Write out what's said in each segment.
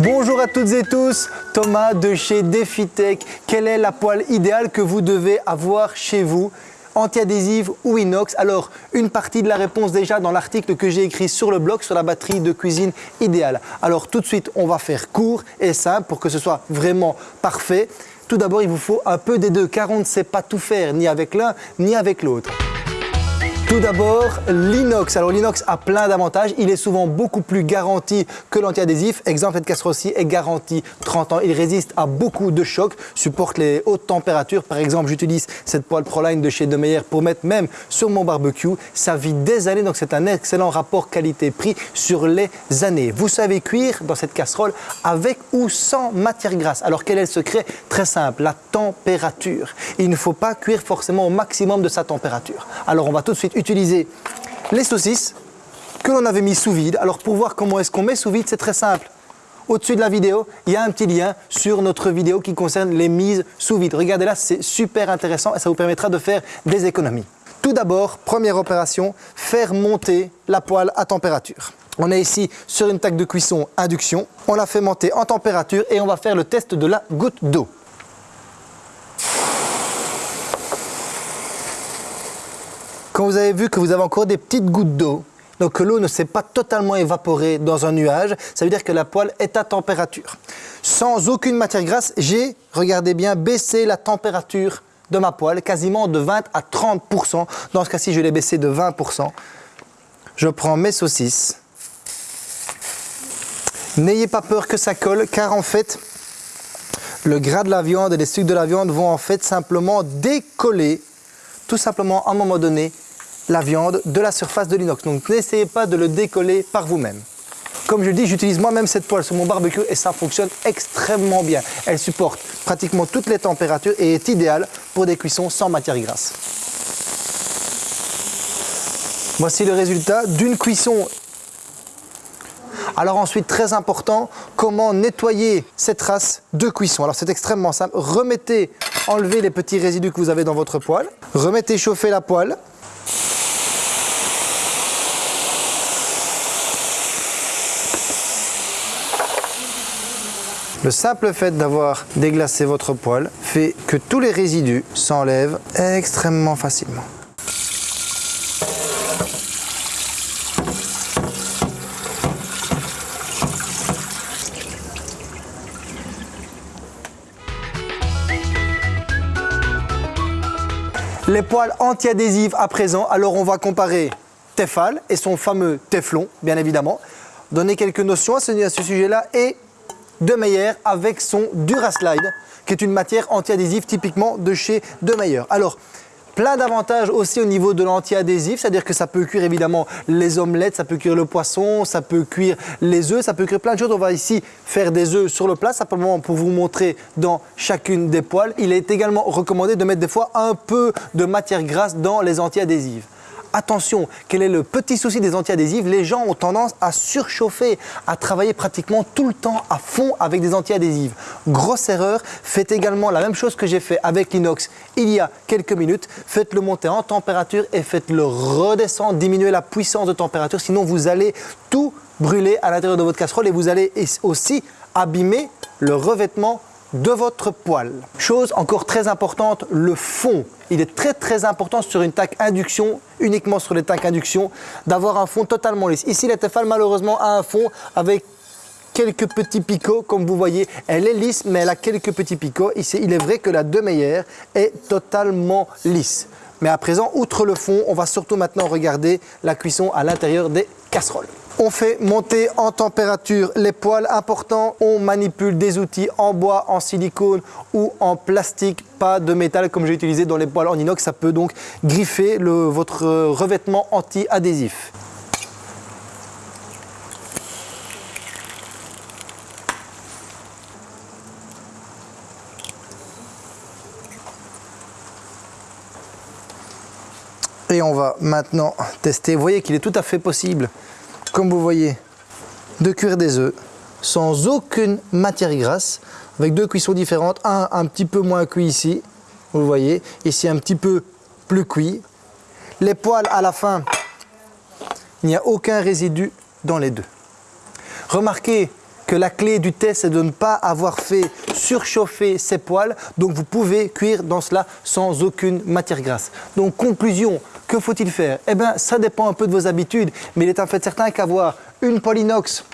Bonjour à toutes et tous, Thomas de chez DefiTech. Quelle est la poêle idéale que vous devez avoir chez vous? Anti-adhésive ou inox? Alors, une partie de la réponse déjà dans l'article que j'ai écrit sur le blog sur la batterie de cuisine idéale. Alors tout de suite, on va faire court et simple pour que ce soit vraiment parfait. Tout d'abord, il vous faut un peu des deux car on ne sait pas tout faire, ni avec l'un ni avec l'autre. Tout d'abord, l'inox. Alors l'inox a plein d'avantages. Il est souvent beaucoup plus garanti que l'antiadhésif. Exemple, cette casserole ci est garantie 30 ans. Il résiste à beaucoup de chocs, supporte les hautes températures. Par exemple, j'utilise cette poêle Proline de chez Demeyer pour mettre même sur mon barbecue. Ça vit des années, donc c'est un excellent rapport qualité-prix sur les années. Vous savez cuire dans cette casserole avec ou sans matière grasse. Alors quel est le secret? Très simple, la température. Il ne faut pas cuire forcément au maximum de sa température. Alors on va tout de suite utiliser les saucisses que l'on avait mis sous vide. Alors pour voir comment est-ce qu'on met sous vide, c'est très simple. Au-dessus de la vidéo, il y a un petit lien sur notre vidéo qui concerne les mises sous vide. Regardez là, c'est super intéressant et ça vous permettra de faire des économies. Tout d'abord, première opération, faire monter la poêle à température. On est ici sur une taque de cuisson induction. On la fait monter en température et on va faire le test de la goutte d'eau. Quand vous avez vu que vous avez encore des petites gouttes d'eau, donc que l'eau ne s'est pas totalement évaporée dans un nuage, ça veut dire que la poêle est à température. Sans aucune matière grasse, j'ai, regardez bien, baissé la température de ma poêle quasiment de 20 à 30%. Dans ce cas-ci, je l'ai baissé de 20%. Je prends mes saucisses. N'ayez pas peur que ça colle, car en fait, le gras de la viande et les sucres de la viande vont en fait simplement décoller, tout simplement à un moment donné, la viande de la surface de l'inox. Donc n'essayez pas de le décoller par vous-même. Comme je le dis, j'utilise moi-même cette poêle sur mon barbecue et ça fonctionne extrêmement bien. Elle supporte pratiquement toutes les températures et est idéale pour des cuissons sans matière grasse. Voici le résultat d'une cuisson. Alors ensuite, très important, comment nettoyer cette trace de cuisson. Alors c'est extrêmement simple. Remettez, enlevez les petits résidus que vous avez dans votre poêle. Remettez chauffer la poêle. Le simple fait d'avoir déglacé votre poêle fait que tous les résidus s'enlèvent extrêmement facilement. Les poêles anti-adhésives à présent, alors on va comparer Tefal et son fameux Teflon, bien évidemment. Donner quelques notions à ce, ce sujet-là et de Meyer avec son Duraslide, qui est une matière anti-adhésive typiquement de chez De Meyer. Alors, plein d'avantages aussi au niveau de l'anti-adhésif, c'est-à-dire que ça peut cuire évidemment les omelettes, ça peut cuire le poisson, ça peut cuire les œufs, ça peut cuire plein de choses. On va ici faire des œufs sur le plat, simplement pour vous montrer dans chacune des poêles. Il est également recommandé de mettre des fois un peu de matière grasse dans les anti-adhésives. Attention, quel est le petit souci des anti-adhésives? Les gens ont tendance à surchauffer, à travailler pratiquement tout le temps à fond avec des anti-adhésives. Grosse erreur, faites également la même chose que j'ai fait avec l'inox il y a quelques minutes. Faites-le monter en température et faites-le redescendre, diminuer la puissance de température, sinon vous allez tout brûler à l'intérieur de votre casserole et vous allez aussi abîmer le revêtement de votre poêle. Chose encore très importante, le fond. Il est très très important sur une taque induction, uniquement sur les taques induction, d'avoir un fond totalement lisse. Ici, la Tefal malheureusement a un fond avec quelques petits picots, comme vous voyez. Elle est lisse, mais elle a quelques petits picots. Ici, il est vrai que la De Meyer est totalement lisse. Mais à présent, outre le fond, on va surtout maintenant regarder la cuisson à l'intérieur des casseroles. On fait monter en température les poêles importants. On manipule des outils en bois, en silicone ou en plastique, pas de métal comme j'ai utilisé dans les poêles en inox. Ça peut donc griffer votre revêtement anti-adhésif. Et on va maintenant tester. Vous voyez qu'il est tout à fait possible comme vous voyez, de cuire des œufs sans aucune matière grasse, avec deux cuissons différentes, un un petit peu moins cuit ici, vous voyez, ici un petit peu plus cuit. Les poils à la fin, il n'y a aucun résidu dans les deux. Remarquez que la clé du test c'est de ne pas avoir fait surchauffer ses poêles. Donc vous pouvez cuire dans cela sans aucune matière grasse. Donc conclusion, que faut-il faire? Eh bien ça dépend un peu de vos habitudes, mais il est en fait certain qu'avoir une poêle inox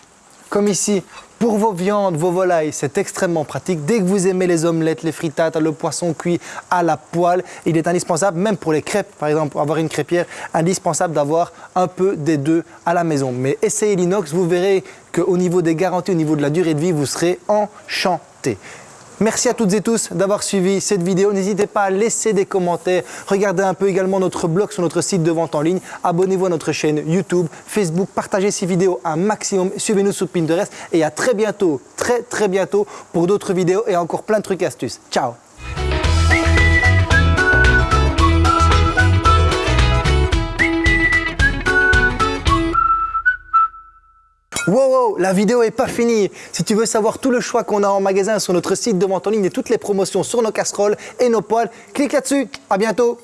comme ici, pour vos viandes, vos volailles, c'est extrêmement pratique. Dès que vous aimez les omelettes, les frittates, le poisson cuit à la poêle, il est indispensable, même pour les crêpes, par exemple, pour avoir une crêpière, indispensable d'avoir un peu des deux à la maison. Mais essayez l'inox, vous verrez qu'au niveau des garanties, au niveau de la durée de vie, vous serez enchanté. Merci à toutes et tous d'avoir suivi cette vidéo. N'hésitez pas à laisser des commentaires. Regardez un peu également notre blog sur notre site de vente en ligne. Abonnez-vous à notre chaîne YouTube, Facebook. Partagez ces vidéos un maximum. Suivez-nous sur Pinterest. Et à très bientôt, très très bientôt pour d'autres vidéos et encore plein de trucs astuces. Ciao La vidéo est pas finie. Si tu veux savoir tout le choix qu'on a en magasin sur notre site de vente en ligne et toutes les promotions sur nos casseroles et nos poêles, clique là-dessus. À bientôt.